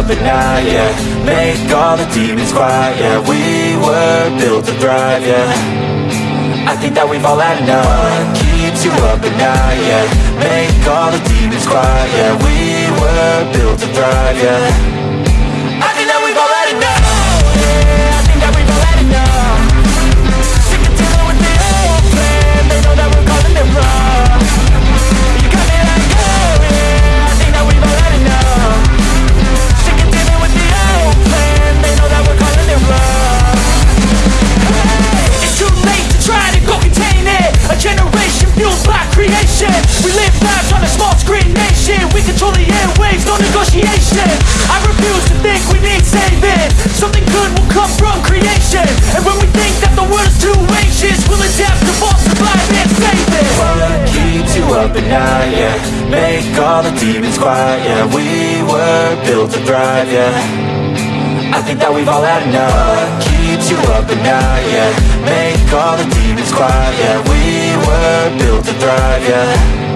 Up at night, yeah Make all the demons quiet, yeah We were built to thrive, yeah. I think that we've all had enough. What keeps you up at night, yeah? Make all the demons quiet, yeah We were built to thrive, yeah negotiation I refuse to think we need saving. Something good will come from creation. And when we think that the world is too anxious We'll adapt, evolve, survive and save it. What keeps you up at night, yeah? Make all the demons quiet, yeah. We were built to thrive, yeah. I think that we've all had enough. What keeps you up at night, yeah? Make all the demons quiet, yeah. We were built to thrive, yeah